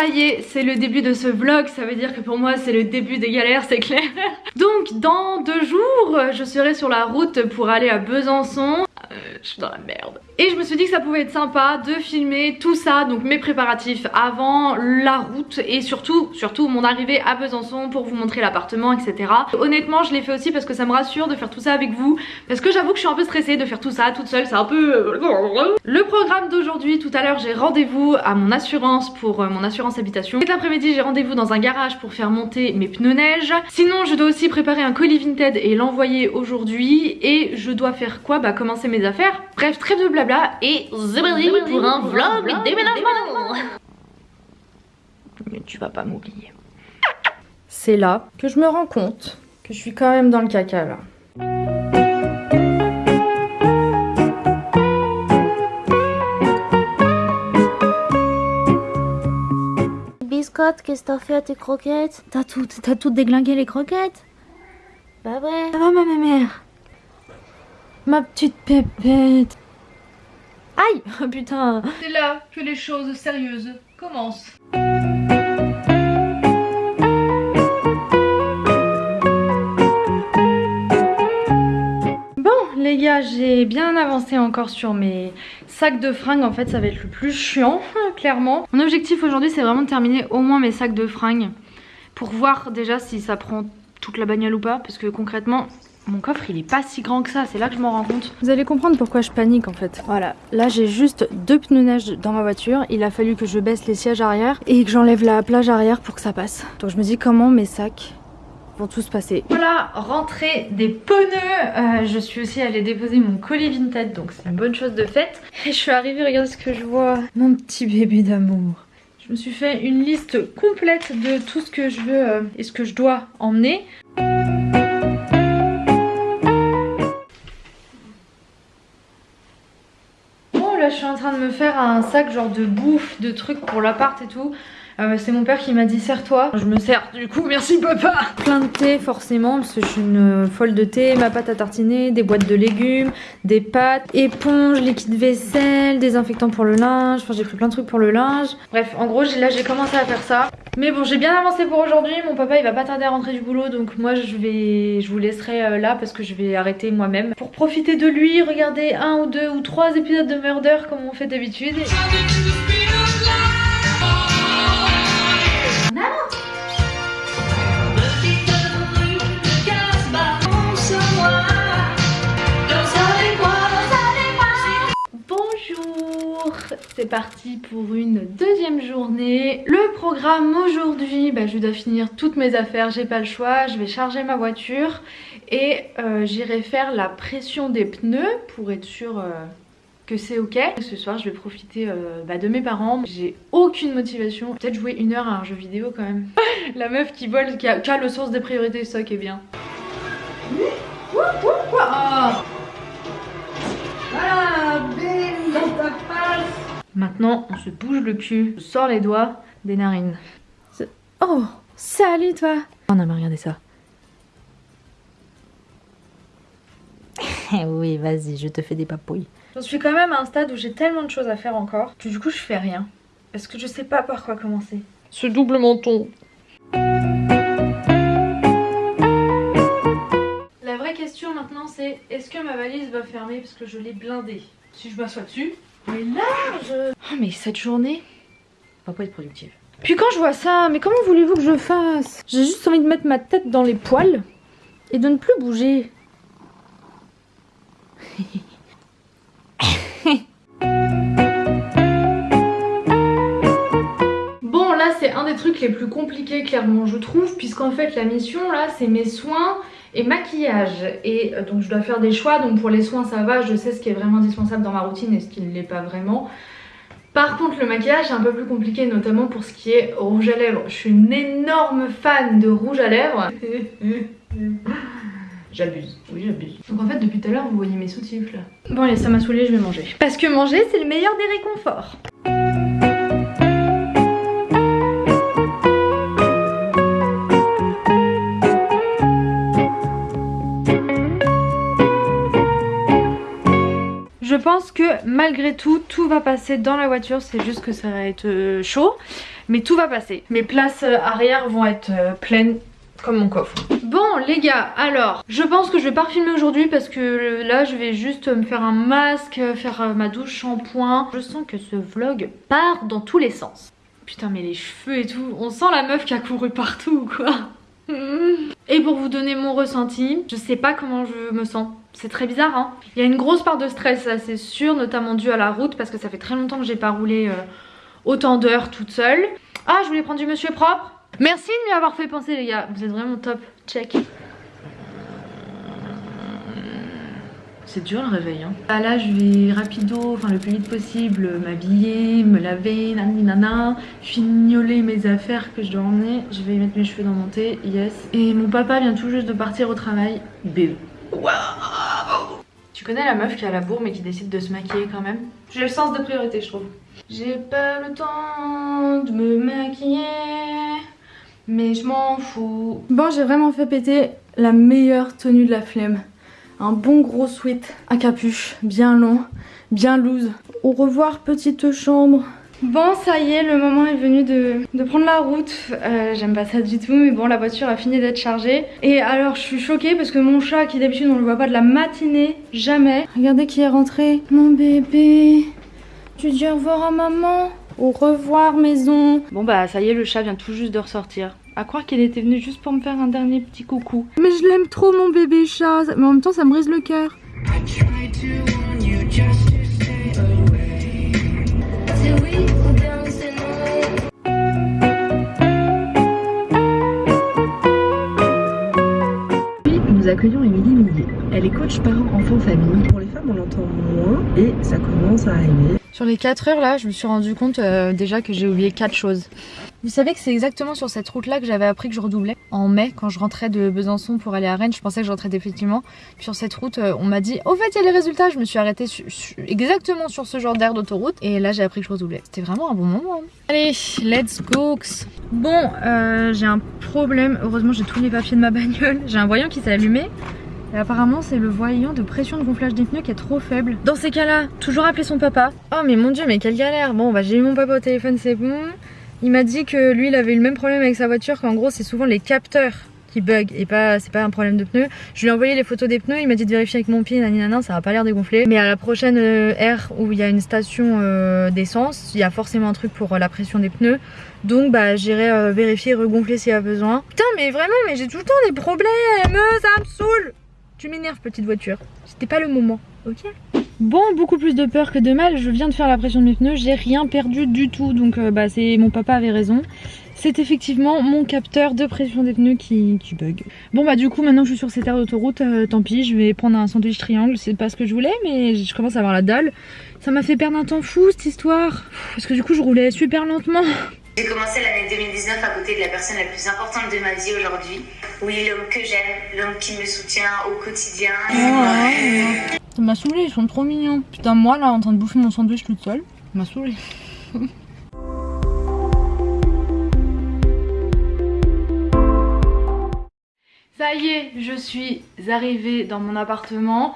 Ça y est, c'est le début de ce vlog, ça veut dire que pour moi c'est le début des galères, c'est clair. Donc dans deux jours, je serai sur la route pour aller à Besançon. Euh, je suis dans la merde. Et je me suis dit que ça pouvait être sympa de filmer tout ça, donc mes préparatifs avant la route et surtout, surtout mon arrivée à Besançon pour vous montrer l'appartement, etc. Honnêtement, je l'ai fait aussi parce que ça me rassure de faire tout ça avec vous, parce que j'avoue que je suis un peu stressée de faire tout ça toute seule, c'est un peu... Euh, Le programme d'aujourd'hui, tout à l'heure j'ai rendez-vous à mon assurance pour euh, mon assurance habitation. Cet après-midi j'ai rendez-vous dans un garage pour faire monter mes pneus neige. Sinon je dois aussi préparer un colis Vinted et l'envoyer aujourd'hui et je dois faire quoi? Bah commencer mes affaires. Bref, trêve de blabla et c'est pour un vlog déménagement Mais tu vas pas m'oublier. C'est là que je me rends compte que je suis quand même dans le caca là. Biscotte, qu'est-ce que t'as fait à tes croquettes? T'as tout, t'as tout déglingué les croquettes? Bah ouais. Ça va ma mère? Ma petite pépette Aïe oh, Putain C'est là que les choses sérieuses commencent. Bon les gars, j'ai bien avancé encore sur mes sacs de fringues. En fait, ça va être le plus chiant, clairement. Mon objectif aujourd'hui, c'est vraiment de terminer au moins mes sacs de fringues pour voir déjà si ça prend toute la bagnole ou pas. Parce que concrètement, mon coffre il est pas si grand que ça, c'est là que je m'en rends compte. Vous allez comprendre pourquoi je panique en fait. Voilà, là j'ai juste deux pneus neige dans ma voiture. Il a fallu que je baisse les sièges arrière et que j'enlève la plage arrière pour que ça passe. Donc je me dis comment mes sacs vont tous passer. Voilà, rentrée des pneus. Euh, je suis aussi allée déposer mon colis Vinted, donc c'est une bonne chose de faite. Et je suis arrivée, regardez ce que je vois. Mon petit bébé d'amour. Je me suis fait une liste complète de tout ce que je veux euh, et ce que je dois emmener. Je suis en train de me faire un sac genre de bouffe, de trucs pour l'appart et tout. Euh, c'est mon père qui m'a dit serre-toi. Je me sers du coup, merci papa Plein de thé forcément parce que je suis une folle de thé, ma pâte à tartiner, des boîtes de légumes, des pâtes, éponges, liquide vaisselle, désinfectant pour le linge, enfin j'ai pris plein de trucs pour le linge. Bref, en gros là j'ai commencé à faire ça. Mais bon j'ai bien avancé pour aujourd'hui, mon papa il va pas tarder à rentrer du boulot donc moi je vais, je vous laisserai euh, là parce que je vais arrêter moi-même. Pour profiter de lui, regarder un ou deux ou trois épisodes de Murder comme on fait d'habitude. Parti pour une deuxième journée. Le programme aujourd'hui, bah, je dois finir toutes mes affaires, j'ai pas le choix. Je vais charger ma voiture et euh, j'irai faire la pression des pneus pour être sûr euh, que c'est ok. Ce soir je vais profiter euh, bah, de mes parents. J'ai aucune motivation. Peut-être jouer une heure à un jeu vidéo quand même. la meuf qui vole, qui a, le sens des priorités, ça qui est bien. Maintenant, on se bouge le cul, on sort les doigts des narines. Oh, salut toi On a regardé ça. oui, vas-y, je te fais des papouilles. J'en suis quand même à un stade où j'ai tellement de choses à faire encore que du coup je fais rien. Parce que je sais pas par quoi commencer. Ce double menton. La vraie question maintenant c'est est-ce que ma valise va fermer parce que je l'ai blindée? Si je m'assois dessus, mais large Oh mais cette journée va pas être productive. Puis quand je vois ça, mais comment voulez-vous que je fasse? J'ai juste envie de mettre ma tête dans les poils et de ne plus bouger. bon là c'est un des trucs les plus compliqués clairement je trouve puisqu'en fait la mission là c'est mes soins et maquillage et euh, donc je dois faire des choix donc pour les soins ça va je sais ce qui est vraiment indispensable dans ma routine et ce qui ne l'est pas vraiment par contre le maquillage est un peu plus compliqué notamment pour ce qui est rouge à lèvres je suis une énorme fan de rouge à lèvres J'abuse, oui j'abuse. Donc en fait depuis tout à l'heure vous voyez mes sous-tifs là. Bon allez ça m'a saoulé, je vais manger. Parce que manger c'est le meilleur des réconforts. Pense que malgré tout, tout va passer dans la voiture. C'est juste que ça va être euh, chaud. Mais tout va passer. Mes places euh, arrière vont être euh, pleines comme mon coffre. Bon les gars, alors je pense que je vais pas filmer aujourd'hui parce que là je vais juste me faire un masque, faire ma douche, shampoing. Je sens que ce vlog part dans tous les sens. Putain mais les cheveux et tout, on sent la meuf qui a couru partout quoi? Et pour vous donner mon ressenti, je sais pas comment je me sens. C'est très bizarre hein. Il y a une grosse part de stress ça c'est sûr, notamment dû à la route parce que ça fait très longtemps que j'ai pas roulé euh, autant d'heures toute seule. Ah je voulais prendre du monsieur propre. Merci de m'y avoir fait penser les gars, vous êtes vraiment top. Check. C'est dur le réveil hein. Ah, là je vais rapido, enfin le plus vite possible, m'habiller, me laver, nani nana, fignoler mes affaires que je dois emmener. Je vais mettre mes cheveux dans mon thé, yes. Et mon papa vient tout juste de partir au travail. BE. Tu connais la meuf qui a la bourre mais qui décide de se maquiller quand même? J'ai le sens de priorité je trouve. J'ai pas le temps de me maquiller, mais je m'en fous. Bon j'ai vraiment fait péter la meilleure tenue de la flemme un bon gros sweat à capuche, bien long, bien loose. Au revoir petite chambre. Bon ça y est, le moment est venu de, prendre la route. Euh, j'aime pas ça du tout, mais bon la voiture a fini d'être chargée. Et alors je suis choquée parce que mon chat qui d'habitude on le voit pas de la matinée, jamais. Regardez qui est rentré. Mon bébé, tu dis au revoir à maman Au revoir maison. Bon bah ça y est, le chat vient tout juste de ressortir. À croire qu'elle était venue juste pour me faire un dernier petit coucou. Mais je l'aime trop mon bébé chat, mais en même temps ça me brise le cœur. Nous accueillons Émilie Millier. Elle est coach parent enfant famille. Pour les femmes on l'entend moins et ça commence à arriver. Sur les 4 heures là, je me suis rendu compte euh, déjà que j'ai oublié 4 choses. Vous savez que c'est exactement sur cette route là que j'avais appris que je redoublais. En mai, quand je rentrais de Besançon pour aller à Rennes, je pensais que je rentrais définitivement. Sur cette route, euh, on m'a dit, au fait, il y a les résultats. Je me suis arrêtée exactement sur ce genre d'air d'autoroute. Et là, j'ai appris que je redoublais. C'était vraiment un bon moment. Hein. Allez, let's go Bon, euh, j'ai un problème. Heureusement, j'ai tous les papiers de ma bagnole. J'ai un voyant qui s'est allumé. Et apparemment c'est le voyant de pression de gonflage des pneus qui est trop faible. Dans ces cas-là, toujours appeler son papa. Oh mais mon dieu mais quelle galère Bon bah j'ai eu mon papa au téléphone c'est bon. Il m'a dit que lui il avait eu le même problème avec sa voiture qu'en gros c'est souvent les capteurs qui bug et pas c'est pas un problème de pneus. Je lui ai envoyé les photos des pneus, il m'a dit de vérifier avec mon pied, naninana, ça a pas l'air dégonflé. Mais à la prochaine euh, aire où il y a une station euh, d'essence, il y a forcément un truc pour euh, la pression des pneus. Donc bah j'irai vérifier regonfler s'il y a besoin. Putain mais vraiment mais j'ai tout le temps des problèmes, ça me saoule Tu m'énerves petite voiture, c'était pas le moment, ok Bon, beaucoup plus de peur que de mal, je viens de faire la pression de mes pneus, j'ai rien perdu du tout, donc euh, bah c'est mon papa avait raison. C'est effectivement mon capteur de pression des pneus qui, bug. Bon bah du coup maintenant que je suis sur cette aire d'autoroute, euh, tant pis, je vais prendre un sandwich triangle, c'est pas ce que je voulais mais je commence à avoir la dalle. Ça m'a fait perdre un temps fou cette histoire, parce que du coup je roulais super lentement. J'ai commencé l'année 2019 à côté de la personne la plus importante de ma vie aujourd'hui. Oui, l'homme que j'aime, l'homme qui me soutient au quotidien. Ça m'a saoulé, ils sont trop mignons. Putain, moi là en train de bouffer mon sandwich toute seule, ça m'a saoulé. Ça y est, je suis arrivée dans mon appartement.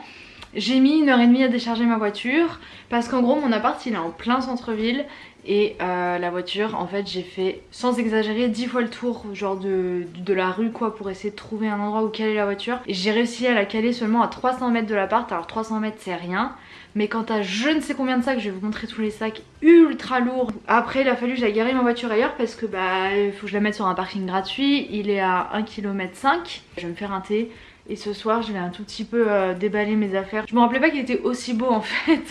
J'ai mis une heure et demie à décharger ma voiture parce qu'en gros mon appart il est en plein centre-ville et euh, la voiture en fait j'ai fait sans exagérer 10 fois le tour genre de, la rue quoi pour essayer de trouver un endroit où caler la voiture et j'ai réussi à la caler seulement à 300 mètres de l'appart alors 300 mètres c'est rien mais quand t'as je ne sais combien de sacs, je vais vous montrer tous les sacs ultra lourds. Après il a fallu que j'aille garer ma voiture ailleurs parce que bah il faut que je la mette sur un parking gratuit. Il est à 1 km 5. Je vais me faire un thé. Et ce soir je vais un tout petit peu euh, déballer mes affaires. Je me rappelais pas qu'il était aussi beau en fait.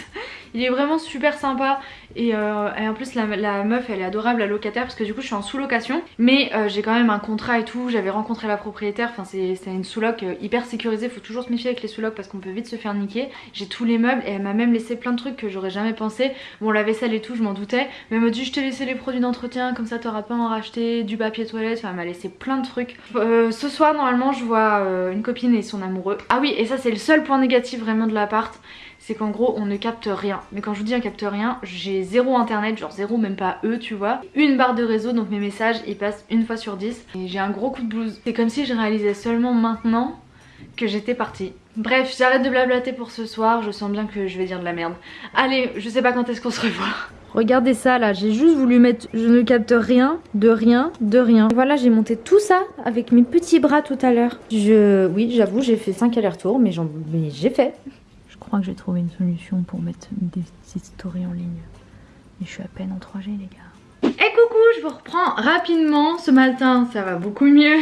Il est vraiment super sympa euh, et, en plus la, meuf elle est adorable la locataire parce que du coup je suis en sous-location mais euh, j'ai quand même un contrat et tout, j'avais rencontré la propriétaire, enfin c'est une sous-loc euh, hyper sécurisée, faut toujours se méfier avec les sous-locs parce qu'on peut vite se faire niquer. J'ai tous les meubles et elle m'a même laissé plein de trucs que j'aurais jamais pensé. Bon la vaisselle et tout je m'en doutais mais elle m'a dit je t'ai laissé les produits d'entretien comme ça t'auras pas à en racheter, du papier toilette, enfin elle m'a laissé plein de trucs. ce soir normalement je vois une copine et son amoureux. Ah oui et ça c'est le seul point négatif vraiment de l'appart c'est qu'en gros on ne capte rien. Mais quand je vous dis on capte rien, j'ai zéro internet, genre zéro même pas eux tu vois. Une barre de réseau donc mes messages ils passent une fois sur 10 et j'ai un gros coup de blues. C'est comme si je réalisais seulement maintenant que j'étais partie. Bref, j'arrête de blablater pour ce soir, je sens bien que je vais dire de la merde. Allez, je sais pas quand est-ce qu'on se revoit. Regardez ça là, j'ai juste voulu mettre je ne capte rien, de rien, de rien. Voilà, j'ai monté tout ça avec mes petits bras tout à l'heure. Je, oui, j'avoue, j'ai fait 5 allers-retours, mais j'ai fait. Je crois que j'ai trouvé une solution pour mettre des petites stories en ligne. Mais je suis à peine en 3G les gars. Et coucou, je vous reprends rapidement. Ce matin, ça va beaucoup mieux.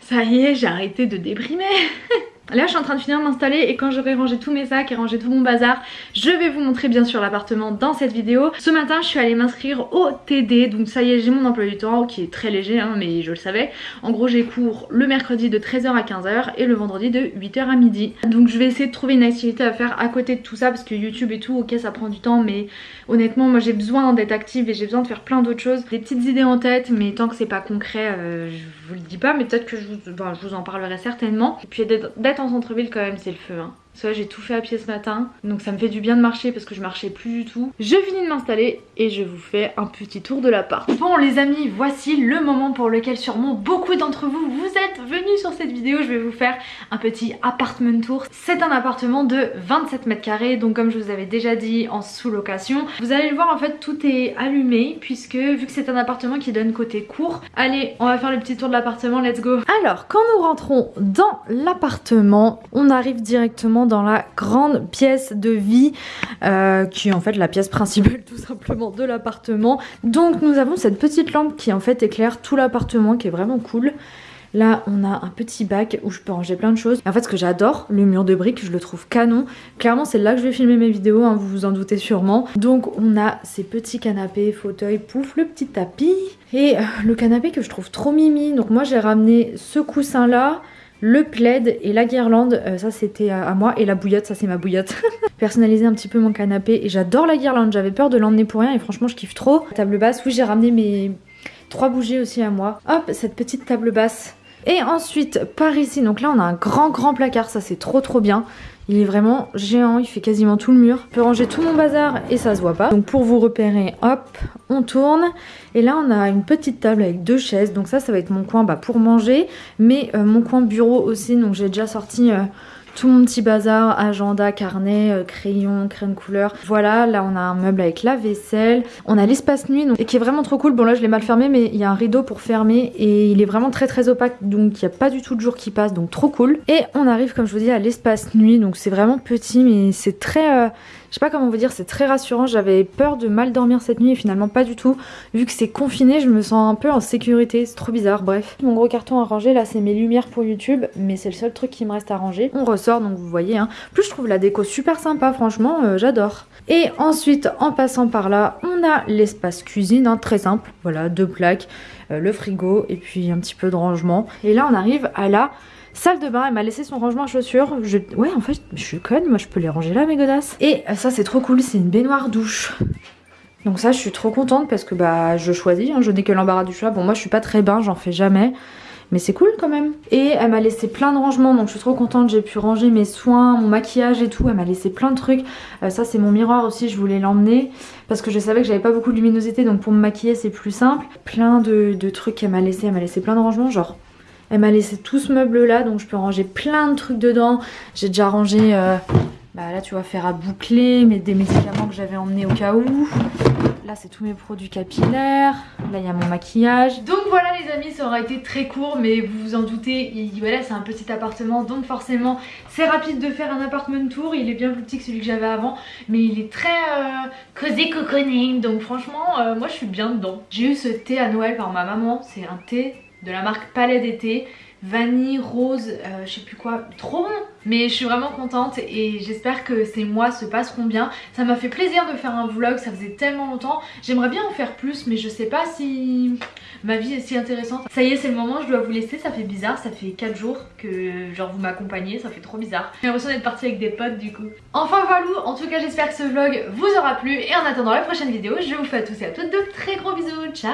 Ça y est, j'ai arrêté de déprimer. Là je suis en train de finir de m'installer et quand j'aurai rangé tous mes sacs et rangé tout mon bazar je vais vous montrer bien sûr l'appartement dans cette vidéo. Ce matin je suis allée m'inscrire au TD donc ça y est j'ai mon emploi du temps qui est très léger hein, mais je le savais. En gros j'ai cours le mercredi de 13h à 15h et le vendredi de 8h à midi. Donc je vais essayer de trouver une activité à faire à côté de tout ça parce que YouTube et tout ok ça prend du temps mais honnêtement moi j'ai besoin d'être active et j'ai besoin de faire plein d'autres choses. Des petites idées en tête mais tant que c'est pas concret euh, je vous le dis pas mais peut-être que je vous, je vous en parlerai certainement. Et puis d'être en centre-ville quand même c'est le feu hein. Soit j'ai tout fait à pied ce matin, donc ça me fait du bien de marcher parce que je marchais plus du tout. Je finis de m'installer et je vous fais un petit tour de l'appart. Bon les amis, voici le moment pour lequel sûrement beaucoup d'entre vous vous êtes venus sur cette vidéo. Je vais vous faire un petit apartment tour. C'est un appartement de 27 mètres carrés, donc comme je vous avais déjà dit en sous-location. Vous allez le voir en fait tout est allumé puisque vu que c'est un appartement qui donne côté court. Allez, on va faire le petit tour de l'appartement, let's go Alors quand nous rentrons dans l'appartement, on arrive directement dans la grande pièce de vie euh, qui est en fait la pièce principale tout simplement de l'appartement. Donc nous avons cette petite lampe qui en fait éclaire tout l'appartement qui est vraiment cool. Là, on a un petit bac où je peux ranger plein de choses. en fait, ce que j'adore, le mur de briques, je le trouve canon. Clairement, c'est là que je vais filmer mes vidéos, hein, vous vous en doutez sûrement. Donc, on a ces petits canapés, fauteuils, pouf, le petit tapis. Et euh, le canapé que je trouve trop mimi. Donc moi, j'ai ramené ce coussin-là le plaid et la guirlande, euh, ça c'était à, moi, et la bouillotte, ça c'est ma bouillotte. Personnaliser un petit peu mon canapé, et j'adore la guirlande, j'avais peur de l'emmener pour rien, et franchement je kiffe trop. table basse, oui j'ai ramené mes trois bougies aussi à moi. Hop, cette petite table basse. Et ensuite, par ici, donc là on a un grand grand placard, ça c'est trop trop bien. Il est vraiment géant, il fait quasiment tout le mur. Je peux ranger tout mon bazar et ça se voit pas. Donc pour vous repérer, hop, on tourne. Et là on a une petite table avec deux chaises. Donc ça, ça va être mon coin bah, pour manger. Mais euh, mon coin bureau aussi. Donc j'ai déjà sorti... Euh, tout mon petit bazar, agenda, carnet, euh, crayon, crème couleur. Voilà, là on a un meuble avec la vaisselle. On a l'espace nuit donc, et qui est vraiment trop cool. Bon là je l'ai mal fermé mais il y a un rideau pour fermer et il est vraiment très très opaque donc il n'y a pas du tout de jour qui passe donc trop cool. Et on arrive comme je vous dis à l'espace nuit donc c'est vraiment petit mais c'est très... Euh, je sais pas comment vous dire, c'est très rassurant. J'avais peur de mal dormir cette nuit et finalement pas du tout. Vu que c'est confiné, je me sens un peu en sécurité. C'est trop bizarre, bref. Mon gros carton à ranger, là, c'est mes lumières pour YouTube. Mais c'est le seul truc qui me reste à ranger. On ressort, donc vous voyez. Hein. Plus, je trouve la déco super sympa, franchement, euh, j'adore. Et ensuite, en passant par là, on a l'espace cuisine, hein, très simple. Voilà, deux plaques, euh, le frigo et puis un petit peu de rangement. Et là, on arrive à la Salle de bain, elle m'a laissé son rangement à chaussures. Je... Ouais, en fait, je suis conne, moi je peux les ranger là, mes godasses. Et ça, c'est trop cool, c'est une baignoire douche. Donc ça, je suis trop contente parce que bah je choisis, hein, je n'ai que l'embarras du choix. Bon, moi je suis pas très bain, j'en fais jamais. Mais c'est cool quand même. Et elle m'a laissé plein de rangements, donc je suis trop contente. J'ai pu ranger mes soins, mon maquillage et tout. Elle m'a laissé plein de trucs. Euh, ça, c'est mon miroir aussi, je voulais l'emmener. Parce que je savais que j'avais pas beaucoup de luminosité, donc pour me maquiller, c'est plus simple. Plein de, trucs qu'elle m'a laissé. Elle m'a laissé plein de rangements, genre elle m'a laissé tout ce meuble là donc je peux ranger plein de trucs dedans. J'ai déjà rangé, euh, bah là tu vois faire à boucler, mais des médicaments que j'avais emmenés au cas où. C'est tous mes produits capillaires, là il y a mon maquillage. Donc voilà les amis ça aura été très court mais vous vous en doutez, voilà c'est un petit appartement donc forcément c'est rapide de faire un appartement tour. Il est bien plus petit que celui que j'avais avant mais il est très euh, cosy cocooning donc franchement euh, moi je suis bien dedans. J'ai eu ce thé à Noël par ma maman, c'est un thé de la marque Palais d'été vanille, rose, euh, je sais plus quoi, trop bon. Mais je suis vraiment contente et j'espère que ces mois se passeront bien. Ça m'a fait plaisir de faire un vlog, ça faisait tellement longtemps. J'aimerais bien en faire plus mais je sais pas si ma vie est si intéressante. Ça y est c'est le moment, je dois vous laisser, ça fait bizarre ça fait 4 jours que genre vous m'accompagnez, ça fait trop bizarre. J'ai l'impression d'être partie avec des potes du coup. Enfin voilà, en tout cas j'espère que ce vlog vous aura plu. Et en attendant la prochaine vidéo je vous fais à tous et à toutes de très gros bisous, ciao